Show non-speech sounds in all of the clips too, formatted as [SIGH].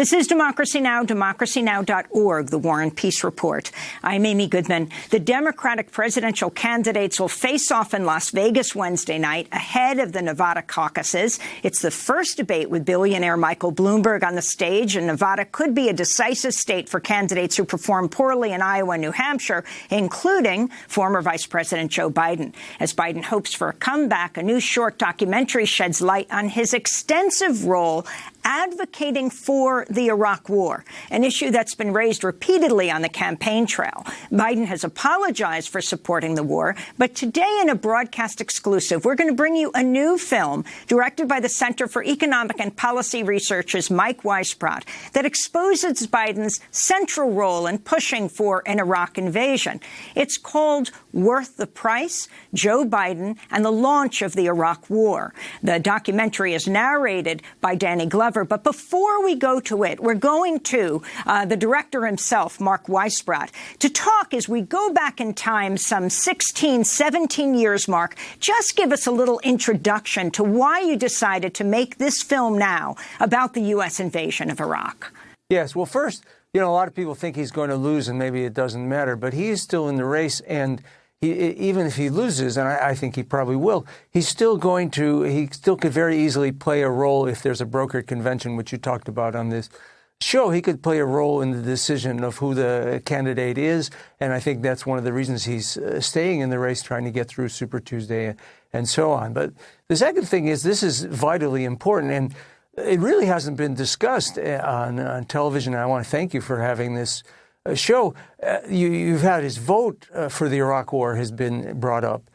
This is Democracy Now!, democracynow.org, the War and Peace Report. I'm Amy Goodman. The Democratic presidential candidates will face off in Las Vegas Wednesday night ahead of the Nevada caucuses. It's the first debate with billionaire Michael Bloomberg on the stage, and Nevada could be a decisive state for candidates who perform poorly in Iowa and New Hampshire, including former Vice President Joe Biden. As Biden hopes for a comeback, a new short documentary sheds light on his extensive role advocating for the Iraq War, an issue that's been raised repeatedly on the campaign trail. Biden has apologized for supporting the war, but today in a broadcast exclusive, we're going to bring you a new film directed by the Center for Economic and Policy Research's Mike Weisbrot that exposes Biden's central role in pushing for an Iraq invasion. It's called Worth the Price, Joe Biden and the Launch of the Iraq War. The documentary is narrated by Danny Glover but before we go to it, we're going to uh, the director himself, Mark Weisbrot, to talk as we go back in time some 16, 17 years, Mark. Just give us a little introduction to why you decided to make this film now about the U.S. invasion of Iraq. Yes. Well, first, you know, a lot of people think he's going to lose and maybe it doesn't matter, but he is still in the race and he, even if he loses, and I, I, think he probably will, he's still going to, he still could very easily play a role if there's a brokered convention, which you talked about on this show. He could play a role in the decision of who the candidate is. And I think that's one of the reasons he's uh, staying in the race, trying to get through Super Tuesday and so on. But the second thing is this is vitally important. And it really hasn't been discussed uh, on, on television. I want to thank you for having this show, uh, you, have had his vote uh, for the Iraq War has been brought up,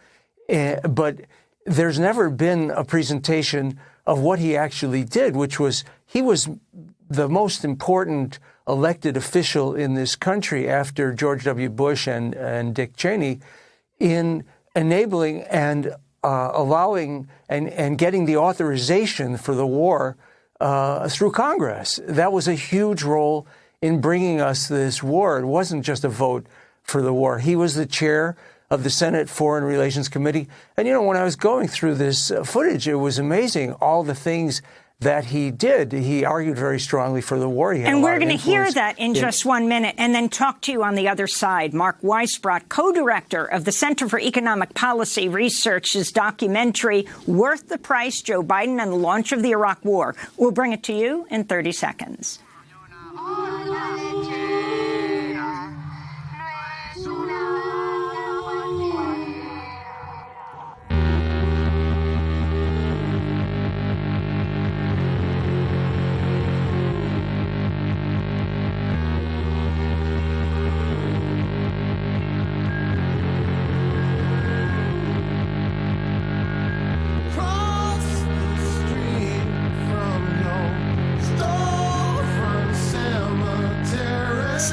uh, but there's never been a presentation of what he actually did, which was he was the most important elected official in this country after George W. Bush and, and Dick Cheney in enabling and uh, allowing and, and getting the authorization for the war uh, through Congress. That was a huge role in bringing us this war. It wasn't just a vote for the war. He was the chair of the Senate Foreign Relations Committee. And, you know, when I was going through this uh, footage, it was amazing all the things that he did. He argued very strongly for the war. and we're going to hear that in, in just one minute and then talk to you on the other side. Mark Weisbrot, co-director of the Center for Economic Policy Research's documentary, Worth the Price, Joe Biden and the Launch of the Iraq War. We'll bring it to you in 30 seconds.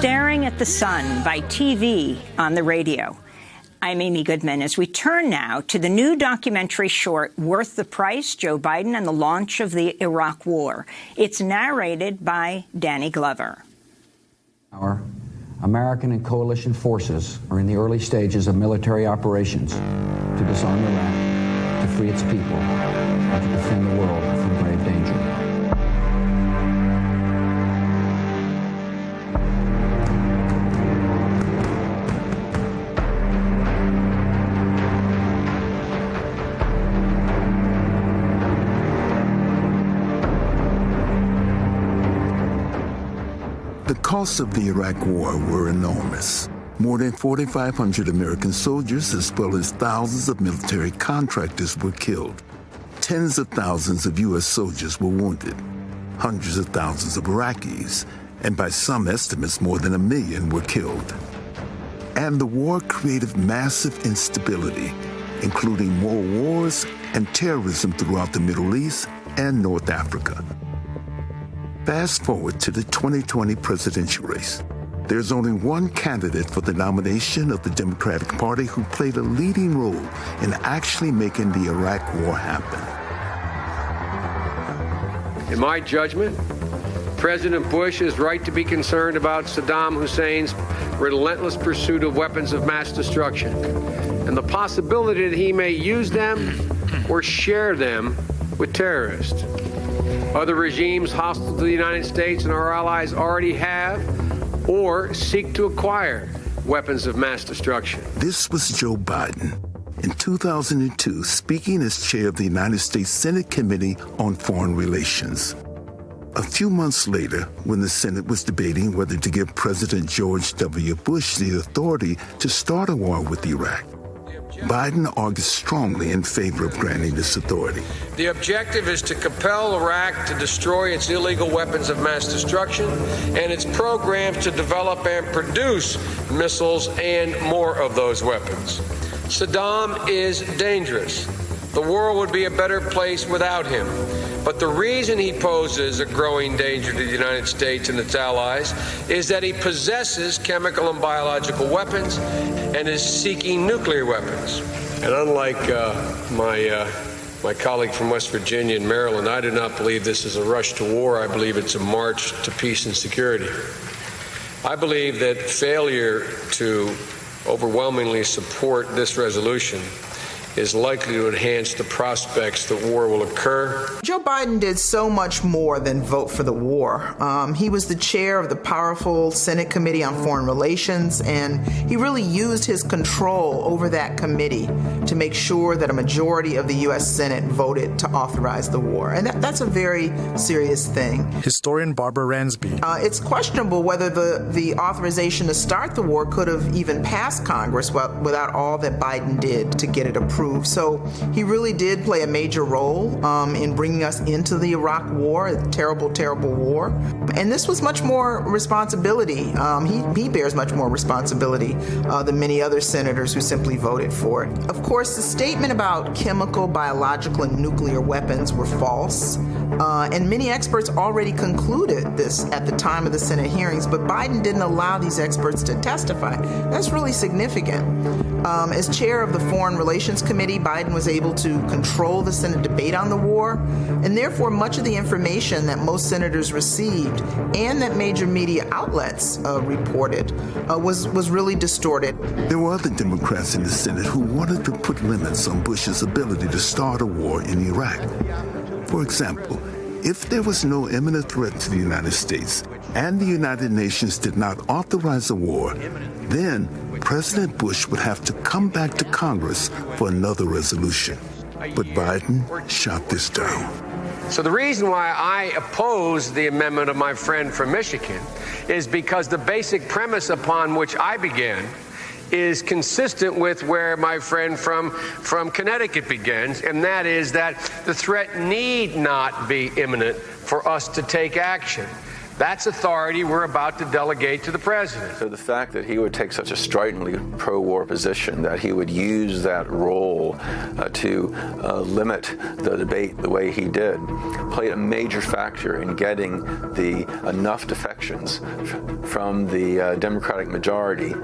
Staring at the Sun by TV on the radio. I'm Amy Goodman as we turn now to the new documentary short, Worth the Price, Joe Biden and the Launch of the Iraq War. It's narrated by Danny Glover. Our American and coalition forces are in the early stages of military operations to disarm Iraq, to free its people, and to defend the world costs of the Iraq War were enormous. More than 4,500 American soldiers, as well as thousands of military contractors, were killed. Tens of thousands of U.S. soldiers were wounded. Hundreds of thousands of Iraqis, and by some estimates, more than a million were killed. And the war created massive instability, including more wars and terrorism throughout the Middle East and North Africa. Fast forward to the 2020 presidential race. There's only one candidate for the nomination of the Democratic Party who played a leading role in actually making the Iraq War happen. In my judgment, President Bush is right to be concerned about Saddam Hussein's relentless pursuit of weapons of mass destruction and the possibility that he may use them or share them with terrorists. Other regimes hostile to the United States and our allies already have or seek to acquire weapons of mass destruction. This was Joe Biden. In 2002, speaking as chair of the United States Senate Committee on Foreign Relations. A few months later, when the Senate was debating whether to give President George W. Bush the authority to start a war with Iraq, Biden argues strongly in favor of granting this authority. The objective is to compel Iraq to destroy its illegal weapons of mass destruction and its programs to develop and produce missiles and more of those weapons. Saddam is dangerous. The world would be a better place without him. But the reason he poses a growing danger to the United States and its allies is that he possesses chemical and biological weapons and is seeking nuclear weapons. And unlike uh, my uh, my colleague from West Virginia and Maryland, I do not believe this is a rush to war. I believe it's a march to peace and security. I believe that failure to overwhelmingly support this resolution is likely to enhance the prospects that war will occur. Joe Biden did so much more than vote for the war. Um, he was the chair of the powerful Senate Committee on Foreign Relations, and he really used his control over that committee to make sure that a majority of the U.S. Senate voted to authorize the war. And that, that's a very serious thing. Historian Barbara Ransby. Uh, it's questionable whether the, the authorization to start the war could have even passed Congress without all that Biden did to get it approved. So he really did play a major role um, in bringing us into the Iraq War, a terrible, terrible war. And this was much more responsibility. Um, he, he bears much more responsibility uh, than many other senators who simply voted for it. Of course, the statement about chemical, biological, and nuclear weapons were false. Uh, and many experts already concluded this at the time of the Senate hearings, but Biden didn't allow these experts to testify. That's really significant. Um, as chair of the Foreign Relations Committee, Biden was able to control the Senate debate on the war, and therefore much of the information that most senators received and that major media outlets uh, reported uh, was, was really distorted. There were other Democrats in the Senate who wanted to put limits on Bush's ability to start a war in Iraq. For example, if there was no imminent threat to the United States and the United Nations did not authorize a war, then President Bush would have to come back to Congress for another resolution. But Biden shot this down. So the reason why I oppose the amendment of my friend from Michigan is because the basic premise upon which I began is consistent with where my friend from, from Connecticut begins, and that is that the threat need not be imminent for us to take action. That's authority we're about to delegate to the president. So the fact that he would take such a stridently pro-war position, that he would use that role uh, to uh, limit the debate the way he did, played a major factor in getting the enough defections from the uh, Democratic majority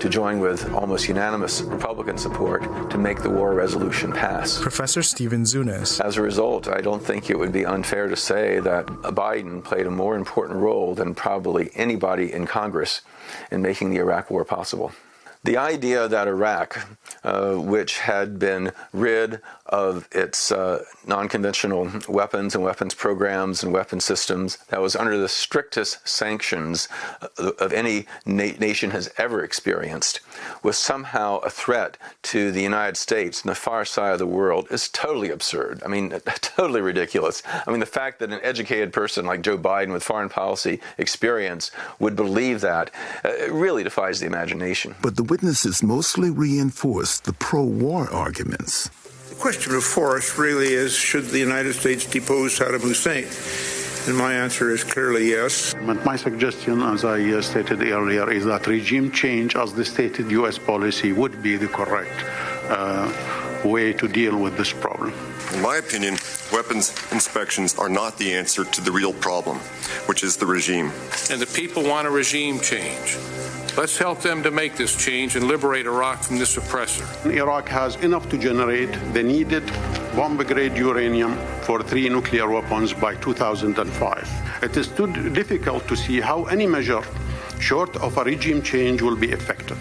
to join with almost unanimous Republican support to make the war resolution pass. Professor Stephen Zunes. As a result, I don't think it would be unfair to say that Biden played a more important important role than probably anybody in Congress in making the Iraq War possible. The idea that Iraq, uh, which had been rid of its uh, non-conventional weapons and weapons programs and weapon systems, that was under the strictest sanctions uh, of any na nation has ever experienced, was somehow a threat to the United States and the far side of the world is totally absurd. I mean, [LAUGHS] totally ridiculous. I mean, the fact that an educated person like Joe Biden with foreign policy experience would believe that uh, really defies the imagination. But the witnesses mostly reinforced the pro-war arguments. The question before us really is, should the United States depose Saddam Hussein? And my answer is clearly yes. But My suggestion, as I uh, stated earlier, is that regime change, as the stated U.S. policy, would be the correct uh, way to deal with this problem. In my opinion, weapons inspections are not the answer to the real problem, which is the regime. And the people want a regime change. Let's help them to make this change and liberate Iraq from this oppressor. Iraq has enough to generate the needed bomb-grade uranium for three nuclear weapons by 2005. It is too difficult to see how any measure short of a regime change will be effective.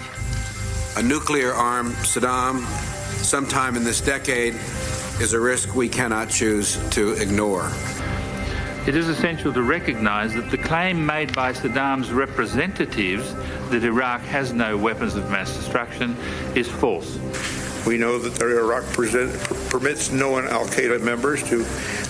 A nuclear-armed Saddam sometime in this decade is a risk we cannot choose to ignore. It is essential to recognise that the claim made by Saddam's representatives that Iraq has no weapons of mass destruction is false. We know that Iraq present, permits no Al Qaeda members to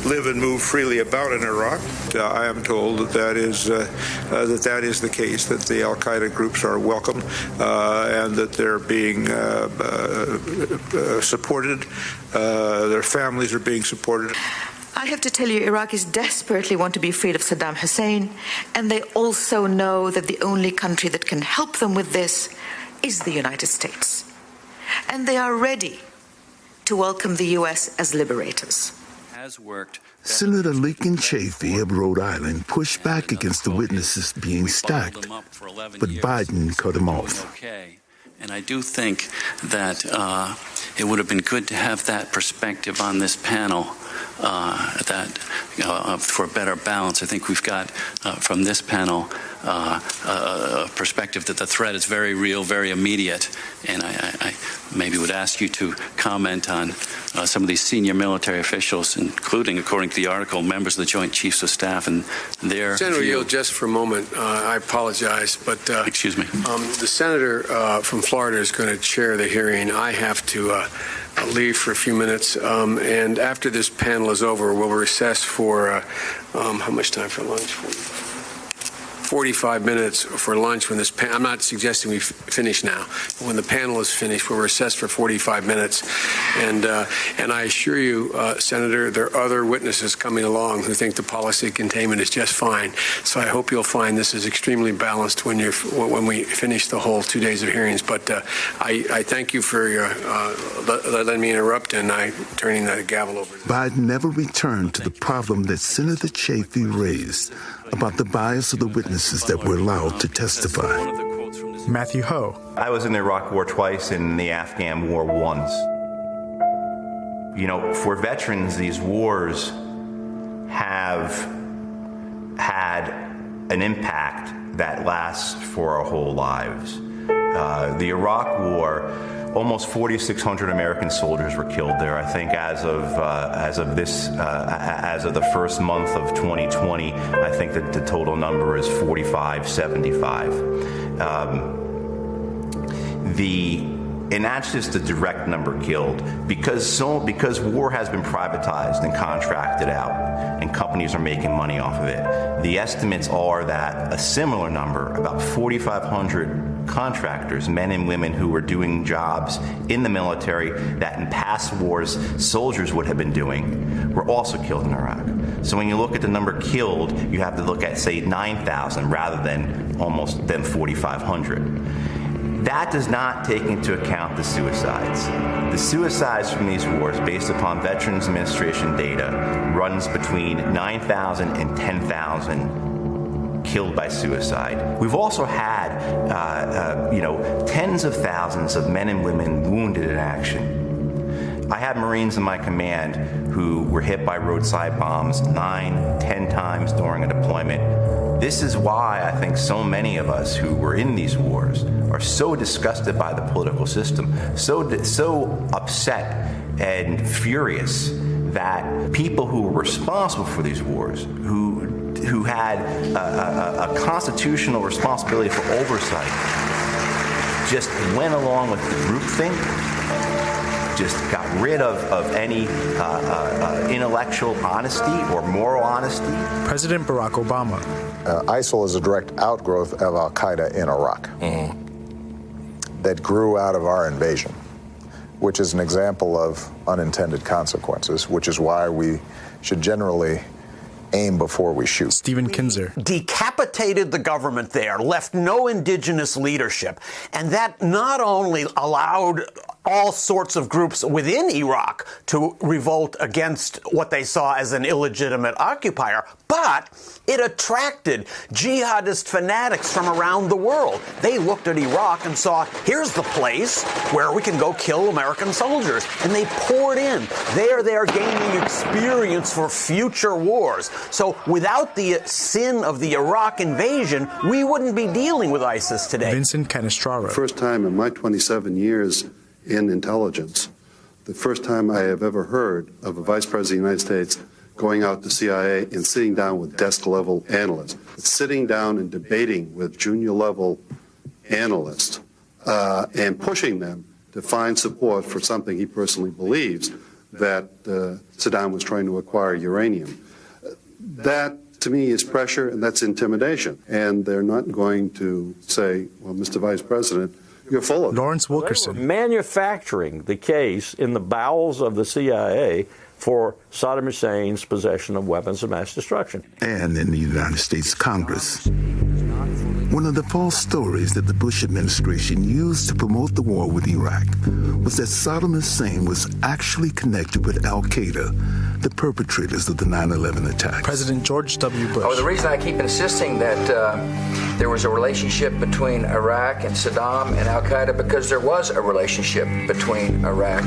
live and move freely about in Iraq. Uh, I am told that that is uh, uh, that that is the case. That the Al Qaeda groups are welcome uh, and that they're being uh, uh, supported. their families are being supported. I have to tell you, Iraqis desperately want to be freed of Saddam Hussein, and they also know that the only country that can help them with this is the United States and they are ready to welcome the U.S. as liberators. Senator Lincoln Chafee of Rhode Island pushed back against the witnesses being stacked, but Biden cut him off. And I do think that uh, it would have been good to have that perspective on this panel uh, that uh, for a better balance. I think we've got uh, from this panel uh, a perspective that the threat is very real, very immediate, and I, I maybe would ask you to comment on uh, some of these senior military officials, including, according to the article, members of the Joint Chiefs of Staff and their. Senator Yield, just for a moment, uh, I apologize, but excuse me. Um, the senator from Florida is going to chair the hearing. I have to leave for a few minutes, um, and after this panel is over, we'll recess for uh, um, how much time for lunch? 45 minutes for lunch when this pan- I'm not suggesting we finish now. When the panel is finished, we'll recess for 45 minutes. And, uh, and I assure you, uh, Senator, there are other witnesses coming along who think the policy containment is just fine. So I hope you'll find this is extremely balanced when, you when we finish the whole two days of hearings. But uh, I, I, thank you for your, uh, letting me interrupt and I turning the gavel over. Biden never returned to the problem that Senator Chafee raised about the bias of the witnesses that were allowed to testify. Matthew Hoh. I was in the Iraq War twice and the Afghan War once. You know, for veterans, these wars have had an impact that lasts for our whole lives. Uh, the Iraq War almost 4,600 American soldiers were killed there. I think as of uh, as of this uh, as of the first month of 2020, I think that the total number is 4575. Um, the and that's just the direct number killed because so because war has been privatized and contracted out and companies are making money off of it the estimates are that a similar number about 4500 contractors men and women who were doing jobs in the military that in past wars soldiers would have been doing were also killed in Iraq so when you look at the number killed you have to look at say 9000 rather than almost than 4500 that does not take into account the suicides. The suicides from these wars, based upon Veterans Administration data, runs between 9,000 and 10,000 killed by suicide. We've also had, uh, uh, you know, tens of thousands of men and women wounded in action. I had Marines in my command who were hit by roadside bombs nine, ten times during a deployment. This is why I think so many of us who were in these wars are so disgusted by the political system, so so upset and furious that people who were responsible for these wars, who who had a, a, a constitutional responsibility for oversight, just went along with the group groupthink just got rid of, of any uh, uh, uh, intellectual honesty or moral honesty. President Barack Obama. Uh, ISIL is a direct outgrowth of Al Qaeda in Iraq. Mm-hmm that grew out of our invasion, which is an example of unintended consequences, which is why we should generally aim before we shoot. Stephen Kinzer. Decapitated the government there, left no indigenous leadership, and that not only allowed all sorts of groups within Iraq to revolt against what they saw as an illegitimate occupier, but it attracted jihadist fanatics from around the world. They looked at Iraq and saw, here's the place where we can go kill American soldiers. And they poured in. There they're gaining experience for future wars. So without the sin of the Iraq invasion, we wouldn't be dealing with ISIS today. Vincent Cannistraro. First time in my 27 years in intelligence, the first time I have ever heard of a vice president of the United States going out to CIA and sitting down with desk level analysts, sitting down and debating with junior level analysts uh, and pushing them to find support for something he personally believes that uh, Saddam was trying to acquire uranium. That to me is pressure and that's intimidation. And they're not going to say, well, Mr. Vice President, you're full of Lawrence Wilkerson. manufacturing the case in the bowels of the CIA for Saddam Hussein's possession of weapons of mass destruction. And in the United States Congress. One of the false stories that the Bush administration used to promote the war with Iraq was that Saddam Hussein was actually connected with Al Qaeda, the perpetrators of the 9 11 attack. President George W. Bush. Oh, the reason I keep insisting that uh, there was a relationship between Iraq and Saddam and Al Qaeda because there was a relationship between Iraq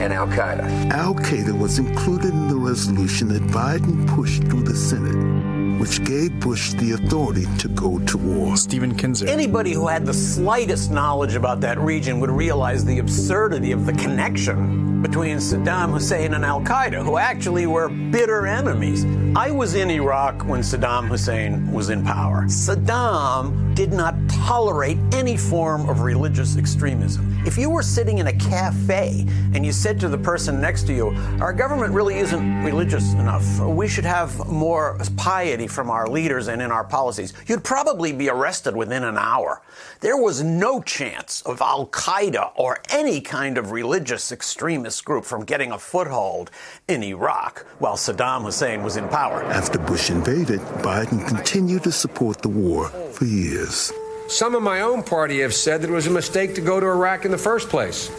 and Al Qaeda. Al Qaeda was included in the resolution that Biden pushed through the Senate which gave Bush the authority to go to war. Stephen Kinzer. Anybody who had the slightest knowledge about that region would realize the absurdity of the connection between Saddam Hussein and Al Qaeda, who actually were bitter enemies. I was in Iraq when Saddam Hussein was in power. Saddam did not tolerate any form of religious extremism. If you were sitting in a cafe and you said to the person next to you, Our government really isn't religious enough, we should have more piety from our leaders and in our policies, you'd probably be arrested within an hour. There was no chance of Al Qaeda or any kind of religious extremist group from getting a foothold in Iraq while Saddam Hussein was in power. After Bush invaded, Biden continued to support the war for years. Some of my own party have said that it was a mistake to go to Iraq in the first place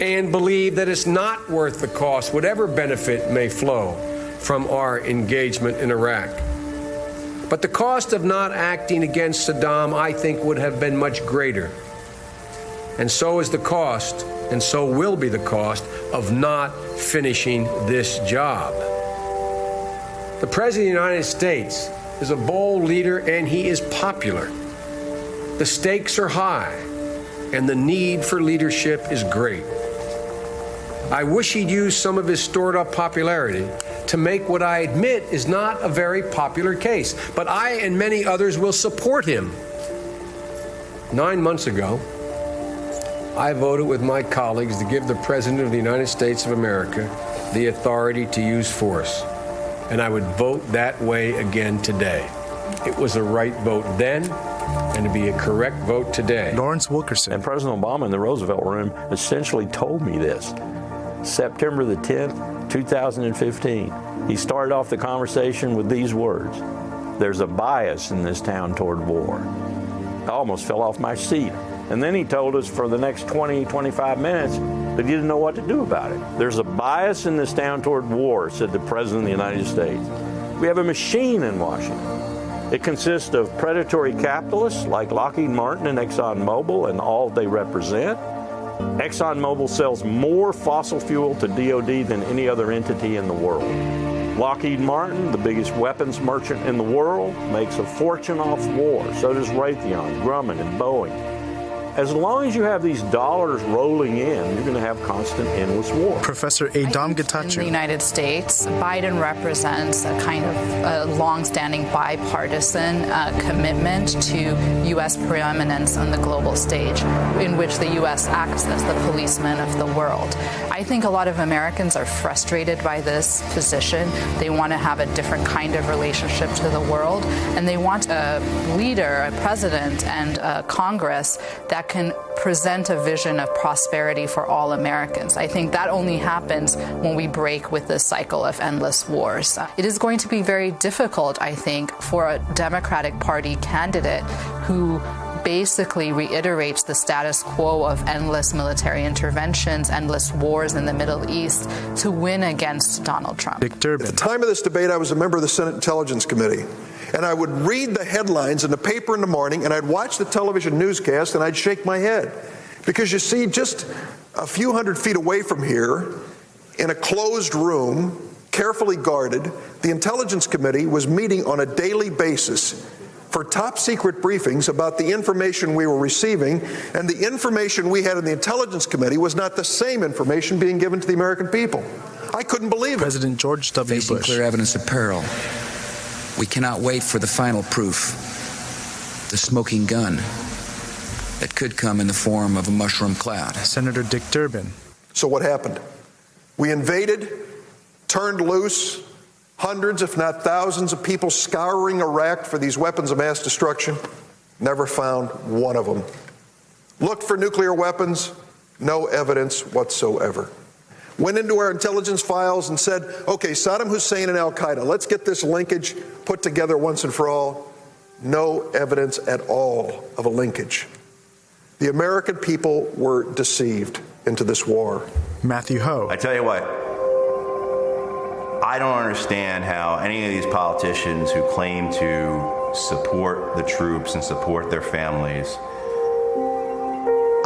and believe that it's not worth the cost, whatever benefit may flow from our engagement in Iraq. But the cost of not acting against Saddam, I think, would have been much greater. And so is the cost, and so will be the cost, of not finishing this job. The President of the United States is a bold leader and he is popular. The stakes are high, and the need for leadership is great. I wish he'd use some of his stored up popularity to make what I admit is not a very popular case. But I and many others will support him. Nine months ago, I voted with my colleagues to give the President of the United States of America the authority to use force. And I would vote that way again today. It was a right vote then, and to be a correct vote today. Lawrence Wilkerson. And President Obama in the Roosevelt Room essentially told me this. September the 10th, 2015. He started off the conversation with these words There's a bias in this town toward war. I almost fell off my seat. And then he told us for the next 20, 25 minutes that he didn't know what to do about it. There's a bias in this town toward war, said the President of the United States. We have a machine in Washington. It consists of predatory capitalists like Lockheed Martin and ExxonMobil and all they represent. ExxonMobil sells more fossil fuel to DoD than any other entity in the world. Lockheed Martin, the biggest weapons merchant in the world, makes a fortune off war. So does Raytheon, Grumman, and Boeing. As long as you have these dollars rolling in, you're going to have constant, endless war. Professor Adam In the United States, Biden represents a kind of a long-standing bipartisan uh, commitment to U.S. preeminence on the global stage, in which the U.S. acts as the policeman of the world. I think a lot of Americans are frustrated by this position. They want to have a different kind of relationship to the world, and they want a leader, a president, and a Congress that can present a vision of prosperity for all Americans. I think that only happens when we break with this cycle of endless wars. It is going to be very difficult, I think, for a Democratic Party candidate who basically reiterates the status quo of endless military interventions, endless wars in the Middle East to win against Donald Trump. Dick Durbin. At the time of this debate, I was a member of the Senate Intelligence Committee. And I would read the headlines in the paper in the morning, and I'd watch the television newscast, and I'd shake my head. Because you see, just a few hundred feet away from here, in a closed room, carefully guarded, the Intelligence Committee was meeting on a daily basis for top secret briefings about the information we were receiving, and the information we had in the Intelligence Committee was not the same information being given to the American people. I couldn't believe it. President George W. Facing Bush. clear evidence of peril, we cannot wait for the final proof, the smoking gun that could come in the form of a mushroom cloud. Senator Dick Durbin. So what happened? We invaded, turned loose, hundreds, if not thousands, of people scouring Iraq for these weapons of mass destruction. Never found one of them. Looked for nuclear weapons, no evidence whatsoever. Went into our intelligence files and said, okay, Saddam Hussein and Al Qaeda, let's get this linkage put together once and for all. No evidence at all of a linkage. The American people were deceived into this war. Matthew Hoh. I tell you what, I don't understand how any of these politicians who claim to support the troops and support their families,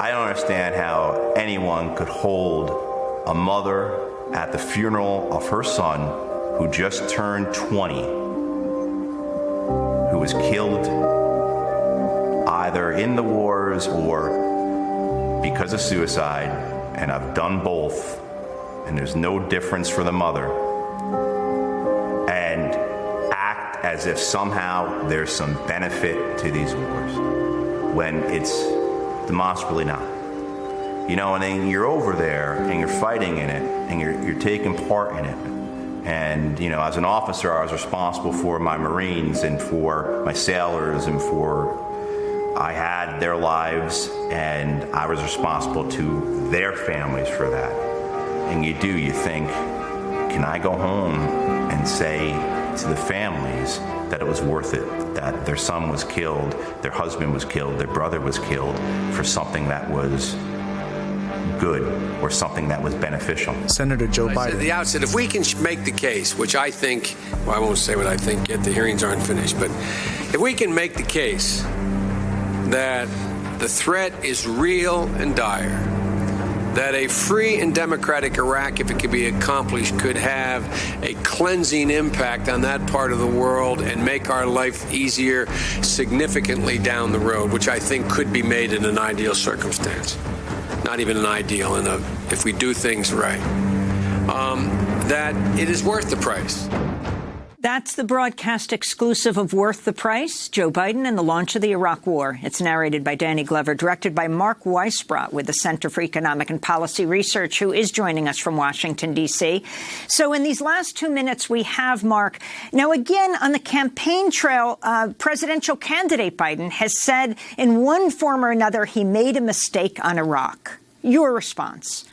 I don't understand how anyone could hold a mother at the funeral of her son who just turned 20, who was killed either in the wars or because of suicide, and I've done both, and there's no difference for the mother, and act as if somehow there's some benefit to these wars when it's demonstrably not. You know, and then you're over there and you're fighting in it and you're, you're taking part in it. And, you know, as an officer, I was responsible for my Marines and for my sailors and for I had their lives and I was responsible to their families for that. And you do, you think, can I go home and say to the families that it was worth it, that their son was killed, their husband was killed, their brother was killed for something that was good or something that was beneficial. Senator Joe Biden. At the outset, if we can make the case, which I think, well, I won't say what I think yet, the hearings aren't finished, but if we can make the case that the threat is real and dire, that a free and democratic Iraq, if it could be accomplished, could have a cleansing impact on that part of the world and make our life easier significantly down the road, which I think could be made in an ideal circumstance. Not even an ideal, in a, if we do things right, um, that it is worth the price. That's the broadcast exclusive of Worth the Price, Joe Biden and the launch of the Iraq War. It's narrated by Danny Glover, directed by Mark Weisbrot with the Center for Economic and Policy Research, who is joining us from Washington, D.C. So in these last two minutes, we have Mark. Now, again, on the campaign trail, uh, presidential candidate Biden has said in one form or another he made a mistake on Iraq. Your response?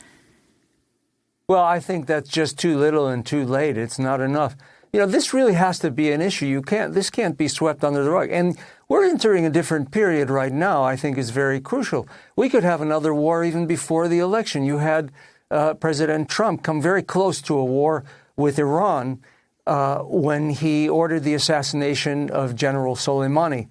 Well, I think that's just too little and too late. It's not enough you know, this really has to be an issue. You can't, this can't be swept under the rug. And we're entering a different period right now, I think is very crucial. We could have another war even before the election. You had uh, President Trump come very close to a war with Iran uh, when he ordered the assassination of General Soleimani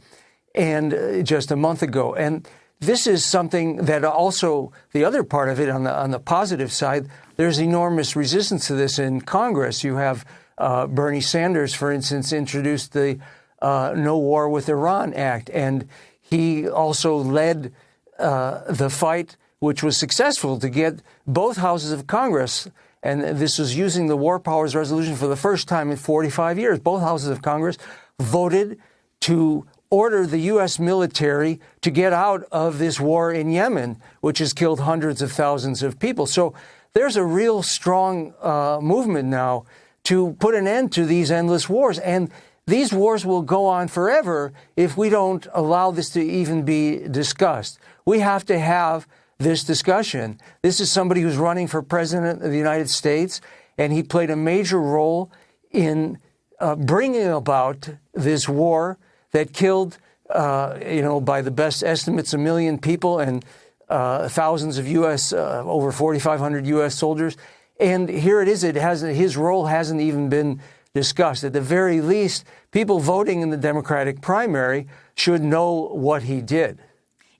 and uh, just a month ago. And this is something that also the other part of it on the on the positive side, there's enormous resistance to this in Congress. You have uh, Bernie Sanders, for instance, introduced the uh, No War with Iran Act, and he also led uh, the fight, which was successful, to get both houses of Congress. And this was using the War Powers Resolution for the first time in 45 years. Both houses of Congress voted to order the U.S. military to get out of this war in Yemen, which has killed hundreds of thousands of people. So there's a real strong uh, movement now to put an end to these endless wars. And these wars will go on forever if we don't allow this to even be discussed. We have to have this discussion. This is somebody who's running for president of the United States, and he played a major role in uh, bringing about this war that killed, uh, you know, by the best estimates, a million people and uh, thousands of U.S., uh, over 4,500 U.S. soldiers. And here it is. It has his role hasn't even been discussed. At the very least, people voting in the Democratic primary should know what he did.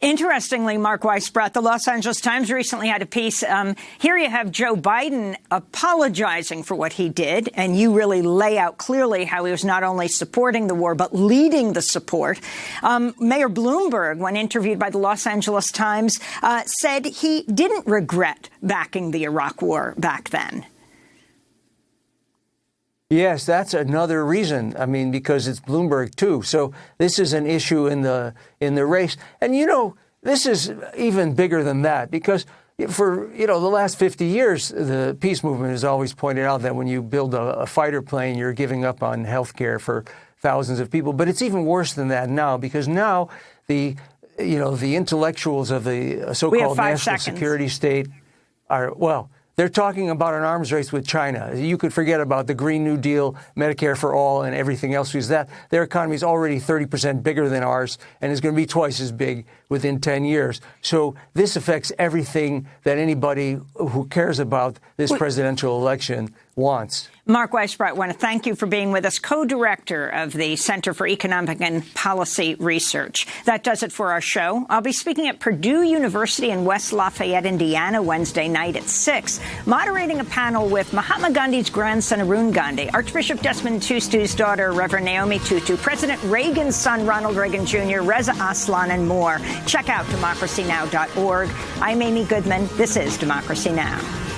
Interestingly, Mark Weisbrot, the Los Angeles Times recently had a piece. Um, here you have Joe Biden apologizing for what he did, and you really lay out clearly how he was not only supporting the war, but leading the support. Um, Mayor Bloomberg, when interviewed by the Los Angeles Times, uh, said he didn't regret backing the Iraq war back then. Yes, that's another reason. I mean, because it's Bloomberg too. So this is an issue in the in the race. And you know, this is even bigger than that because for you know the last 50 years, the peace movement has always pointed out that when you build a, a fighter plane, you're giving up on health care for thousands of people. But it's even worse than that now because now the you know the intellectuals of the so-called national seconds. security state are well they're talking about an arms race with China. You could forget about the Green New Deal, Medicare for all, and everything else because that their economy is already 30% bigger than ours and is going to be twice as big within 10 years. So this affects everything that anybody who cares about this presidential election wants. Mark Weisbrot, I want to thank you for being with us, co-director of the Center for Economic and Policy Research. That does it for our show. I'll be speaking at Purdue University in West Lafayette, Indiana, Wednesday night at 6, moderating a panel with Mahatma Gandhi's grandson, Arun Gandhi, Archbishop Desmond Tutu's daughter, Reverend Naomi Tutu, President Reagan's son, Ronald Reagan Jr., Reza Aslan, and more. Check out democracynow.org. I'm Amy Goodman. This is Democracy Now!